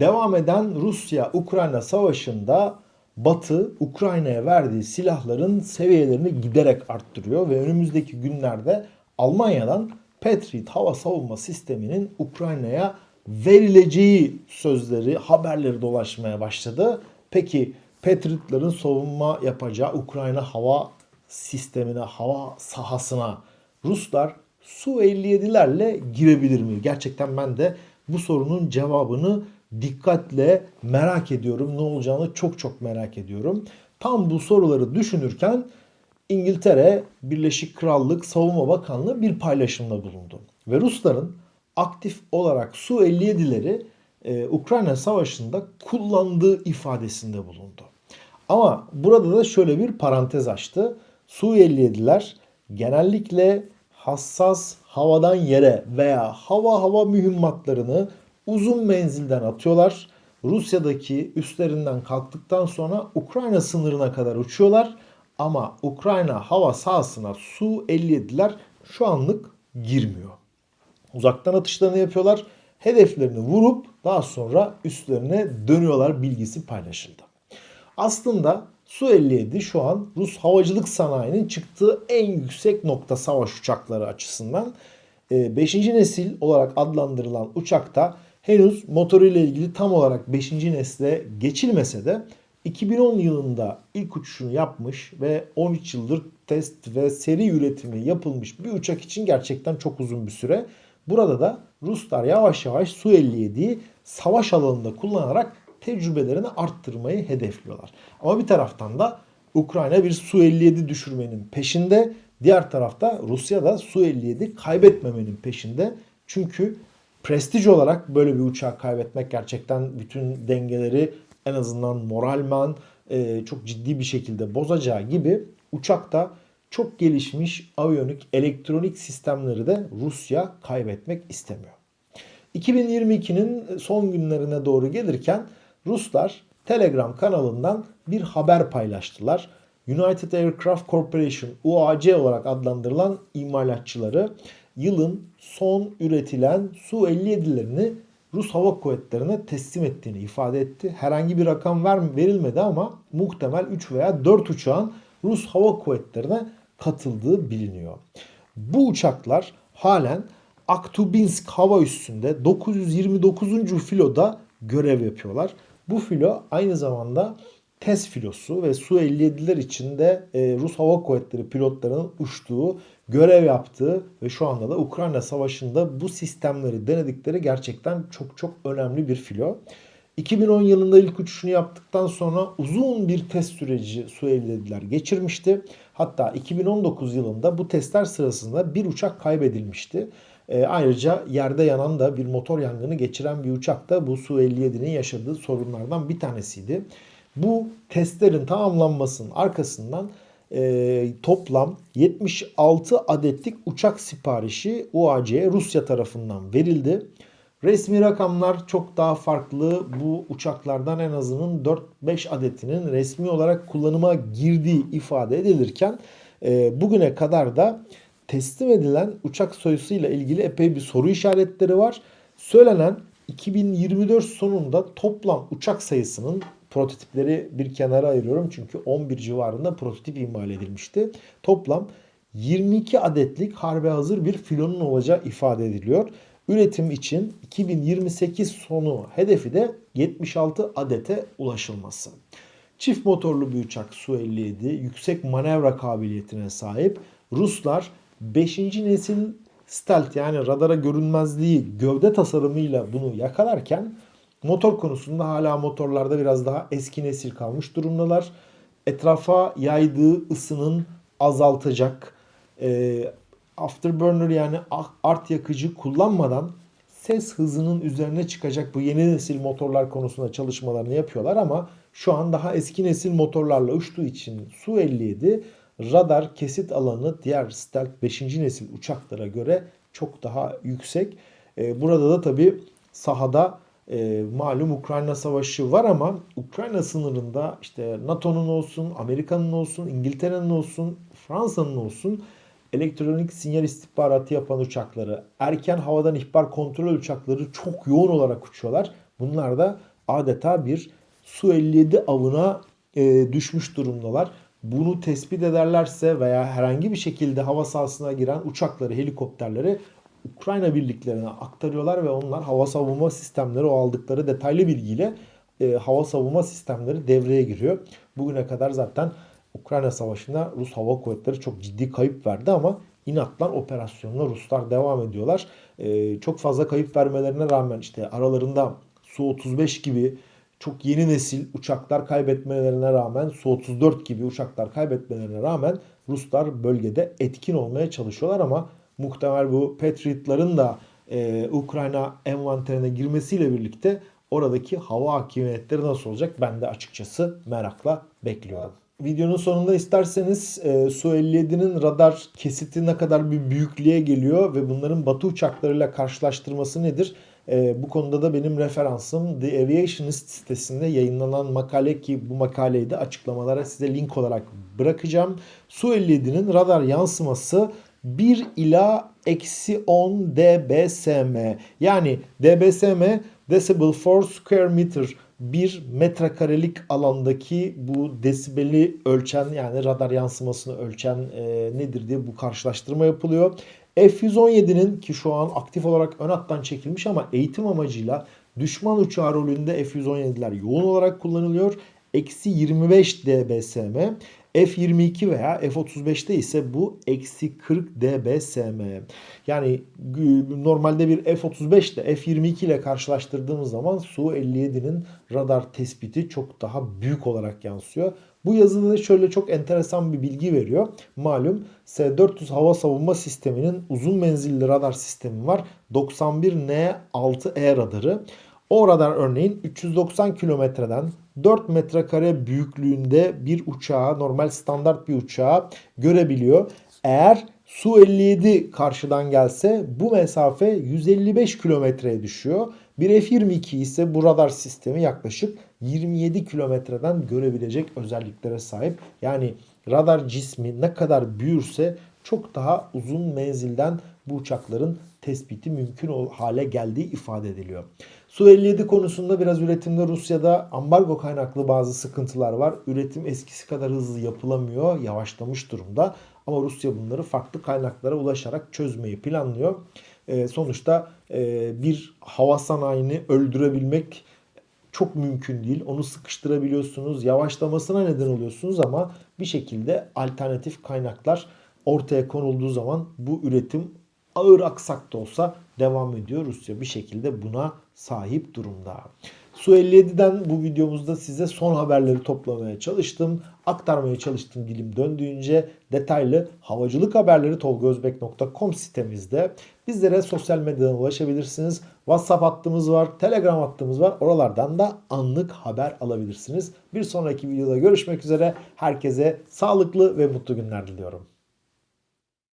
Devam eden Rusya-Ukrayna savaşında Batı Ukrayna'ya verdiği silahların seviyelerini giderek arttırıyor ve önümüzdeki günlerde Almanya'dan Patriot hava savunma sisteminin Ukrayna'ya verileceği sözleri, haberleri dolaşmaya başladı. Peki Patriot'ların savunma yapacağı Ukrayna hava sistemine, hava sahasına Ruslar Su-57'lerle girebilir mi? Gerçekten ben de bu sorunun cevabını dikkatle merak ediyorum. Ne olacağını çok çok merak ediyorum. Tam bu soruları düşünürken İngiltere Birleşik Krallık Savunma Bakanlığı bir paylaşımda bulundu. Ve Rusların aktif olarak Su-57'leri e, Ukrayna Savaşı'nda kullandığı ifadesinde bulundu. Ama burada da şöyle bir parantez açtı. Su-57'ler genellikle hassas havadan yere veya hava hava mühimmatlarını uzun menzilden atıyorlar. Rusya'daki üstlerinden kalktıktan sonra Ukrayna sınırına kadar uçuyorlar. Ama Ukrayna hava sahasına Su-57'ler şu anlık girmiyor. Uzaktan atışlarını yapıyorlar. Hedeflerini vurup daha sonra üstlerine dönüyorlar bilgisi paylaşıldı. Aslında Su-57 şu an Rus havacılık sanayinin çıktığı en yüksek nokta savaş uçakları açısından. 5. nesil olarak adlandırılan uçakta henüz motoruyla ilgili tam olarak 5. nesle geçilmese de 2010 yılında ilk uçuşunu yapmış ve 13 yıldır test ve seri üretimi yapılmış bir uçak için gerçekten çok uzun bir süre. Burada da Ruslar yavaş yavaş Su-57'yi savaş alanında kullanarak tecrübelerini arttırmayı hedefliyorlar. Ama bir taraftan da Ukrayna bir Su-57 düşürmenin peşinde. Diğer tarafta Rusya da Su-57 kaybetmemenin peşinde. Çünkü prestij olarak böyle bir uçağı kaybetmek gerçekten bütün dengeleri en azından moralman e, çok ciddi bir şekilde bozacağı gibi uçakta çok gelişmiş aviyonik elektronik sistemleri de Rusya kaybetmek istemiyor. 2022'nin son günlerine doğru gelirken Ruslar Telegram kanalından bir haber paylaştılar. United Aircraft Corporation UAC olarak adlandırılan imalatçıları yılın son üretilen Su-57'lerini Rus Hava Kuvvetleri'ne teslim ettiğini ifade etti. Herhangi bir rakam ver, verilmedi ama muhtemel 3 veya 4 uçağın Rus Hava Kuvvetleri'ne katıldığı biliniyor. Bu uçaklar halen Aktubinsk hava üssünde 929. filoda görev yapıyorlar. Bu filo aynı zamanda test filosu ve Su-57'ler içinde e, Rus Hava Kuvvetleri pilotlarının uçtuğu, görev yaptığı ve şu anda da Ukrayna Savaşı'nda bu sistemleri denedikleri gerçekten çok çok önemli bir filo. 2010 yılında ilk uçuşunu yaptıktan sonra uzun bir test süreci Su-57'ler geçirmişti. Hatta 2019 yılında bu testler sırasında bir uçak kaybedilmişti. E, ayrıca yerde yanan da bir motor yangını geçiren bir uçak da bu Su-57'nin yaşadığı sorunlardan bir tanesiydi. Bu testlerin tamamlanmasının arkasından e, toplam 76 adetlik uçak siparişi UAC'ye Rusya tarafından verildi. Resmi rakamlar çok daha farklı. Bu uçaklardan en azının 4-5 adetinin resmi olarak kullanıma girdiği ifade edilirken e, bugüne kadar da teslim edilen uçak soyusuyla ilgili epey bir soru işaretleri var. Söylenen 2024 sonunda toplam uçak sayısının prototipleri bir kenara ayırıyorum. Çünkü 11 civarında prototip imal edilmişti. Toplam 22 adetlik harbe hazır bir filonun olacağı ifade ediliyor. Üretim için 2028 sonu hedefi de 76 adete ulaşılması. Çift motorlu bir uçak Su-57 yüksek manevra kabiliyetine sahip. Ruslar 5. nesil stealth yani radara görünmezliği gövde tasarımıyla bunu yakalarken motor konusunda hala motorlarda biraz daha eski nesil kalmış durumdalar. Etrafa yaydığı ısının azaltacak e, afterburner yani art yakıcı kullanmadan ses hızının üzerine çıkacak bu yeni nesil motorlar konusunda çalışmalarını yapıyorlar ama şu an daha eski nesil motorlarla uçtuğu için Su-57 radar kesit alanı diğer Stealth 5. nesil uçaklara göre çok daha yüksek. E, burada da tabi sahada e, malum Ukrayna savaşı var ama Ukrayna sınırında işte NATO'nun olsun, Amerika'nın olsun, İngiltere'nin olsun, Fransa'nın olsun elektronik sinyal istihbaratı yapan uçakları, erken havadan ihbar kontrol uçakları çok yoğun olarak uçuyorlar. Bunlar da adeta bir Su-57 avına e, düşmüş durumdalar. Bunu tespit ederlerse veya herhangi bir şekilde hava sahasına giren uçakları, helikopterleri Ukrayna birliklerine aktarıyorlar ve onlar hava savunma sistemleri o aldıkları detaylı bilgiyle e, hava savunma sistemleri devreye giriyor. Bugüne kadar zaten Ukrayna Savaşı'nda Rus Hava Kuvvetleri çok ciddi kayıp verdi ama inatlan operasyonuna Ruslar devam ediyorlar. E, çok fazla kayıp vermelerine rağmen işte aralarında Su-35 gibi çok yeni nesil uçaklar kaybetmelerine rağmen Su-34 gibi uçaklar kaybetmelerine rağmen Ruslar bölgede etkin olmaya çalışıyorlar ama muhtemel bu Patriot'ların da e, Ukrayna envanterine girmesiyle birlikte oradaki hava hakimiyetleri nasıl olacak ben de açıkçası merakla bekliyorum. Videonun sonunda isterseniz e, Su-57'nin radar kesiti ne kadar bir büyüklüğe geliyor ve bunların batı uçaklarıyla karşılaştırması nedir? E, bu konuda da benim referansım The Aviationist sitesinde yayınlanan makale ki bu makaleyi de açıklamalara size link olarak bırakacağım. Su-57'nin radar yansıması 1 ila eksi 10 dBsm yani dBsm decibel for square meter bir metrekarelik alandaki bu desibeli ölçen yani radar yansımasını ölçen e, nedir diye bu karşılaştırma yapılıyor. F-117'nin ki şu an aktif olarak ön hattan çekilmiş ama eğitim amacıyla düşman uçağı rolünde F-117'ler yoğun olarak kullanılıyor. Eksi 25 dBsm. F22 veya F35'te ise bu eksi 40 dBsm. Yani normalde bir F35 ile F22 ile karşılaştırdığımız zaman Su-57'nin radar tespiti çok daha büyük olarak yansıyor. Bu yazıda da şöyle çok enteresan bir bilgi veriyor. Malum S-400 hava savunma sisteminin uzun menzilli radar sistemi var. 91N6E radarı. O radar örneğin 390 kilometreden 4 metrekare büyüklüğünde bir uçağı, normal standart bir uçağı görebiliyor. Eğer Su-57 karşıdan gelse bu mesafe 155 kilometreye düşüyor. Bir F-22 ise bu radar sistemi yaklaşık 27 kilometreden görebilecek özelliklere sahip. Yani radar cismi ne kadar büyürse çok daha uzun menzilden bu uçakların tespiti mümkün hale geldiği ifade ediliyor. Su-57 konusunda biraz üretimde Rusya'da ambargo kaynaklı bazı sıkıntılar var. Üretim eskisi kadar hızlı yapılamıyor, yavaşlamış durumda. Ama Rusya bunları farklı kaynaklara ulaşarak çözmeyi planlıyor. E, sonuçta e, bir hava sanayini öldürebilmek çok mümkün değil. Onu sıkıştırabiliyorsunuz, yavaşlamasına neden oluyorsunuz ama bir şekilde alternatif kaynaklar ortaya konulduğu zaman bu üretim ağır aksak da olsa devam ediyor. Rusya bir şekilde buna sahip durumda. Su-57'den bu videomuzda size son haberleri toplamaya çalıştım. Aktarmaya çalıştım dilim döndüğünce detaylı havacılık haberleri tolgozbek.com sitemizde. Bizlere sosyal medyadan ulaşabilirsiniz. WhatsApp hattımız var, Telegram hattımız var. Oralardan da anlık haber alabilirsiniz. Bir sonraki videoda görüşmek üzere. Herkese sağlıklı ve mutlu günler diliyorum.